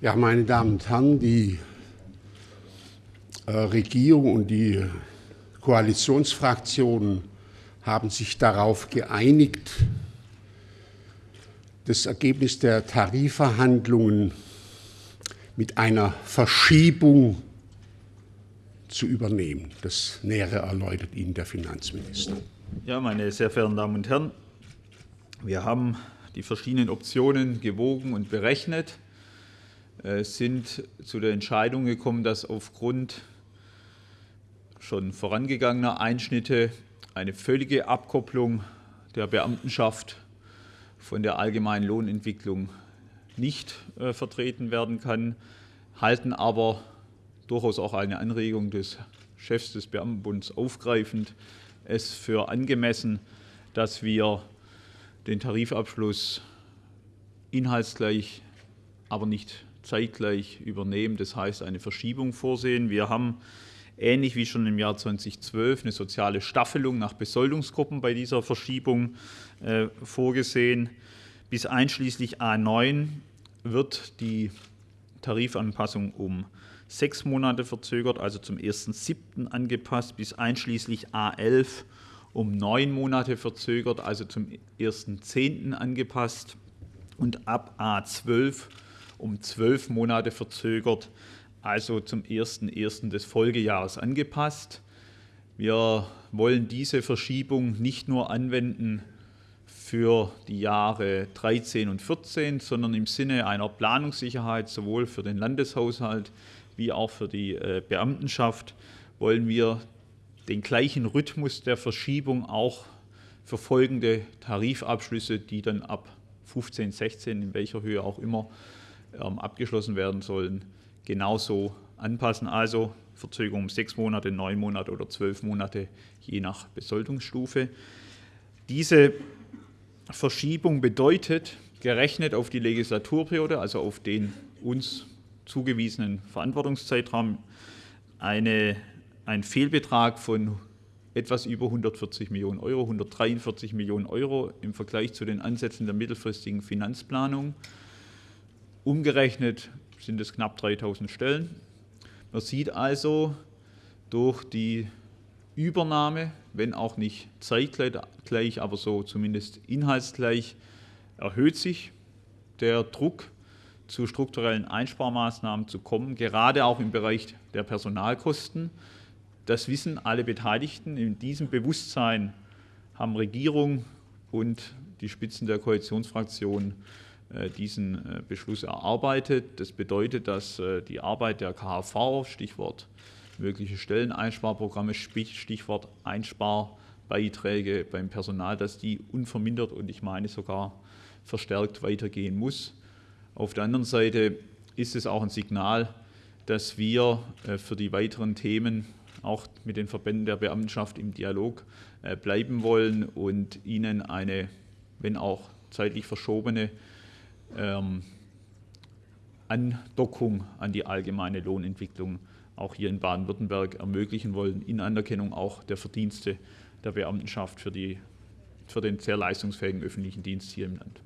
Ja, meine Damen und Herren, die äh, Regierung und die Koalitionsfraktionen haben sich darauf geeinigt, das Ergebnis der Tarifverhandlungen mit einer Verschiebung zu übernehmen. Das Nähere erläutert Ihnen der Finanzminister. Ja, meine sehr verehrten Damen und Herren, wir haben die verschiedenen Optionen gewogen und berechnet. Äh, sind zu der Entscheidung gekommen, dass aufgrund schon vorangegangener Einschnitte eine völlige Abkopplung der Beamtenschaft von der allgemeinen Lohnentwicklung nicht äh, vertreten werden kann, halten aber durchaus auch eine Anregung des Chefs des Beamtenbunds aufgreifend es für angemessen, dass wir den Tarifabschluss inhaltsgleich, aber nicht zeitgleich übernehmen, das heißt eine Verschiebung vorsehen. Wir haben ähnlich wie schon im Jahr 2012 eine soziale Staffelung nach Besoldungsgruppen bei dieser Verschiebung äh, vorgesehen. Bis einschließlich A9 wird die Tarifanpassung um sechs Monate verzögert, also zum 1.7. angepasst, bis einschließlich A11 um neun Monate verzögert, also zum 1.10. angepasst und ab A12 um zwölf Monate verzögert, also zum 1.1. des Folgejahres angepasst. Wir wollen diese Verschiebung nicht nur anwenden für die Jahre 13 und 14, sondern im Sinne einer Planungssicherheit sowohl für den Landeshaushalt wie auch für die äh, Beamtenschaft wollen wir den gleichen Rhythmus der Verschiebung auch für folgende Tarifabschlüsse, die dann ab 15, 16, in welcher Höhe auch immer, abgeschlossen werden sollen, genauso anpassen. Also Verzögerung um sechs Monate, neun Monate oder zwölf Monate, je nach Besoldungsstufe. Diese Verschiebung bedeutet, gerechnet auf die Legislaturperiode, also auf den uns zugewiesenen Verantwortungszeitraum, eine, ein Fehlbetrag von etwas über 140 Millionen Euro, 143 Millionen Euro im Vergleich zu den Ansätzen der mittelfristigen Finanzplanung. Umgerechnet sind es knapp 3000 Stellen. Man sieht also durch die Übernahme, wenn auch nicht zeitgleich, aber so zumindest inhaltsgleich, erhöht sich der Druck zu strukturellen Einsparmaßnahmen zu kommen, gerade auch im Bereich der Personalkosten. Das wissen alle Beteiligten. In diesem Bewusstsein haben Regierung und die Spitzen der Koalitionsfraktionen diesen äh, Beschluss erarbeitet. Das bedeutet, dass äh, die Arbeit der KHV, Stichwort mögliche Stelleneinsparprogramme, Stichwort Einsparbeiträge beim Personal, dass die unvermindert und ich meine sogar verstärkt weitergehen muss. Auf der anderen Seite ist es auch ein Signal, dass wir für die weiteren Themen auch mit den Verbänden der Beamtenschaft im Dialog bleiben wollen und ihnen eine, wenn auch zeitlich verschobene ähm, Andockung an die allgemeine Lohnentwicklung auch hier in Baden-Württemberg ermöglichen wollen, in Anerkennung auch der Verdienste der Beamtenschaft für, die, für den sehr leistungsfähigen öffentlichen Dienst hier im Land.